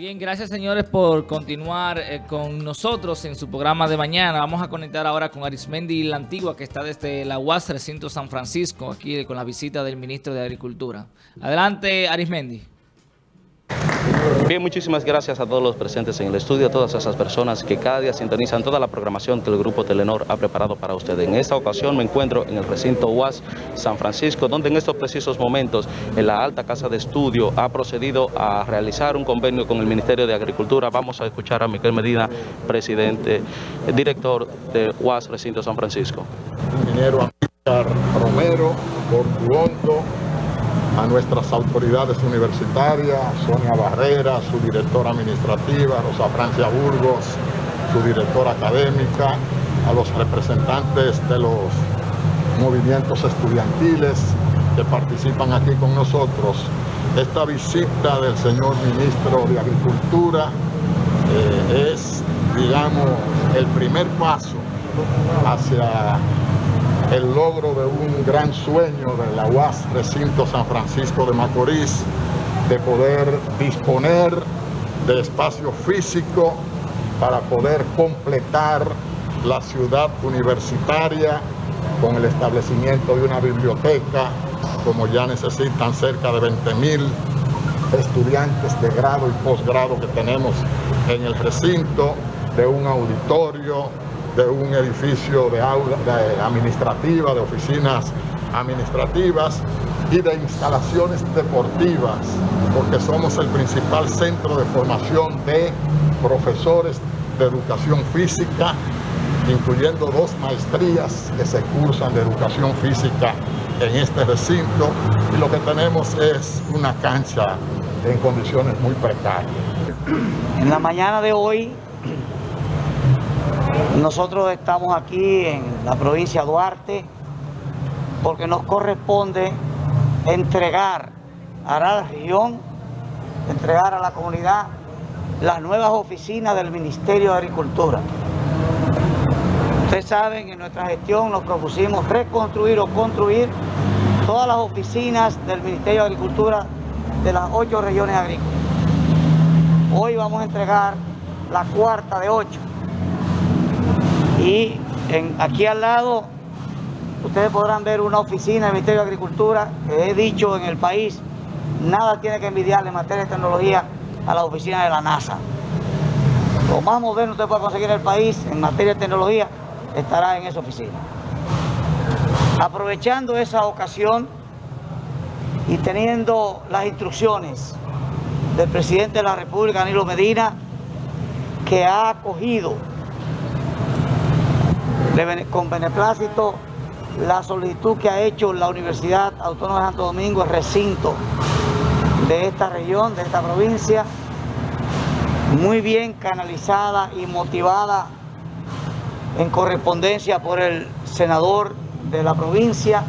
Bien, gracias señores por continuar eh, con nosotros en su programa de mañana. Vamos a conectar ahora con Arismendi La Antigua, que está desde la UAS Recinto San Francisco, aquí con la visita del ministro de Agricultura. Adelante, Arismendi. Bien, muchísimas gracias a todos los presentes en el estudio, a todas esas personas que cada día sintonizan toda la programación que el Grupo Telenor ha preparado para ustedes. En esta ocasión me encuentro en el recinto UAS San Francisco, donde en estos precisos momentos en la alta casa de estudio ha procedido a realizar un convenio con el Ministerio de Agricultura. Vamos a escuchar a Miguel Medina, presidente, director de UAS Recinto San Francisco. Romero, a nuestras autoridades universitarias, Sonia Barrera, su directora administrativa, Rosa Francia Burgos, su directora académica, a los representantes de los movimientos estudiantiles que participan aquí con nosotros. Esta visita del señor ministro de Agricultura eh, es, digamos, el primer paso hacia el logro de un gran sueño de la UAS Recinto San Francisco de Macorís, de poder disponer de espacio físico para poder completar la ciudad universitaria con el establecimiento de una biblioteca, como ya necesitan cerca de 20 mil estudiantes de grado y posgrado que tenemos en el recinto, de un auditorio, de un edificio de aula administrativa, de oficinas administrativas y de instalaciones deportivas, porque somos el principal centro de formación de profesores de educación física, incluyendo dos maestrías que se cursan de educación física en este recinto y lo que tenemos es una cancha en condiciones muy precarias. En la mañana de hoy nosotros estamos aquí en la provincia de Duarte porque nos corresponde entregar a la región, entregar a la comunidad las nuevas oficinas del Ministerio de Agricultura. Ustedes saben que en nuestra gestión nos propusimos reconstruir o construir todas las oficinas del Ministerio de Agricultura de las ocho regiones agrícolas. Hoy vamos a entregar la cuarta de ocho. Y aquí al lado ustedes podrán ver una oficina del Ministerio de Agricultura que he dicho en el país, nada tiene que envidiarle en materia de tecnología a la oficina de la NASA. Lo más moderno que usted puede conseguir en el país en materia de tecnología estará en esa oficina. Aprovechando esa ocasión y teniendo las instrucciones del presidente de la República, Danilo Medina, que ha acogido con beneplácito la solicitud que ha hecho la Universidad Autónoma de Santo Domingo, el recinto de esta región, de esta provincia, muy bien canalizada y motivada en correspondencia por el senador de la provincia.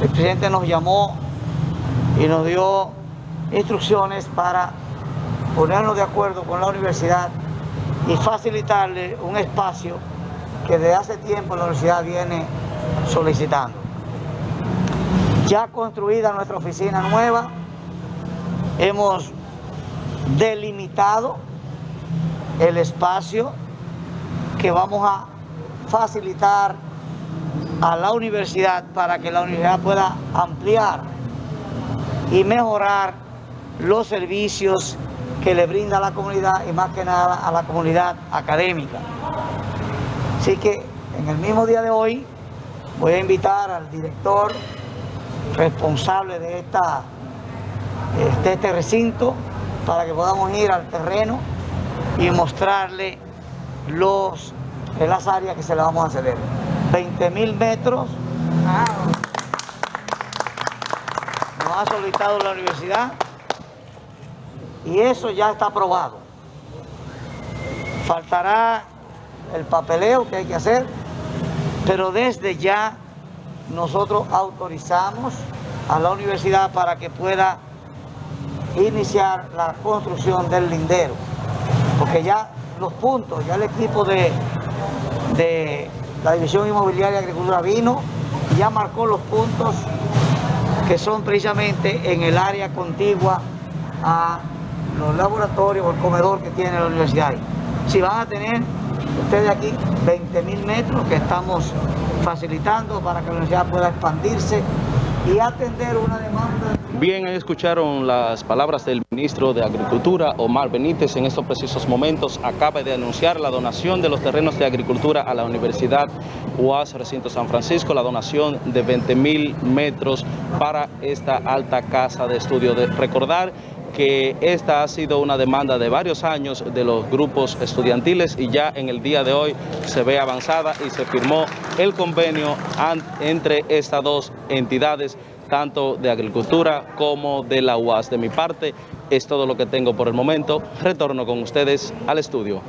El presidente nos llamó y nos dio instrucciones para ponernos de acuerdo con la universidad y facilitarle un espacio que desde hace tiempo la universidad viene solicitando. Ya construida nuestra oficina nueva, hemos delimitado el espacio que vamos a facilitar a la universidad para que la universidad pueda ampliar y mejorar los servicios que le brinda a la comunidad y más que nada a la comunidad académica. Así que en el mismo día de hoy voy a invitar al director responsable de, esta, este recinto para que podamos ir al terreno y mostrarle los, las áreas que se le vamos a ceder. 20 mil metros. Nos ha solicitado la universidad y eso ya está aprobado. Faltará el papeleo que hay que hacer, pero desde ya nosotros autorizamos a la universidad para que pueda iniciar la construcción del lindero, porque ya los puntos, ya el equipo de, de la División Inmobiliaria y Agricultura vino, ya marcó los puntos que son precisamente en el área contigua a los laboratorios o el comedor que tiene la universidad. Si van a tener ustedes aquí 20 mil metros que estamos facilitando para que la universidad pueda expandirse y atender una demanda. Bien, escucharon las palabras del ministro de Agricultura, Omar Benítez, en estos precisos momentos acaba de anunciar la donación de los terrenos de agricultura a la Universidad UAS Recinto San Francisco, la donación de 20 mil metros para esta alta casa de estudio. De recordar que esta ha sido una demanda de varios años de los grupos estudiantiles y ya en el día de hoy se ve avanzada y se firmó el convenio entre estas dos entidades, tanto de agricultura como de la UAS. De mi parte, es todo lo que tengo por el momento. Retorno con ustedes al estudio.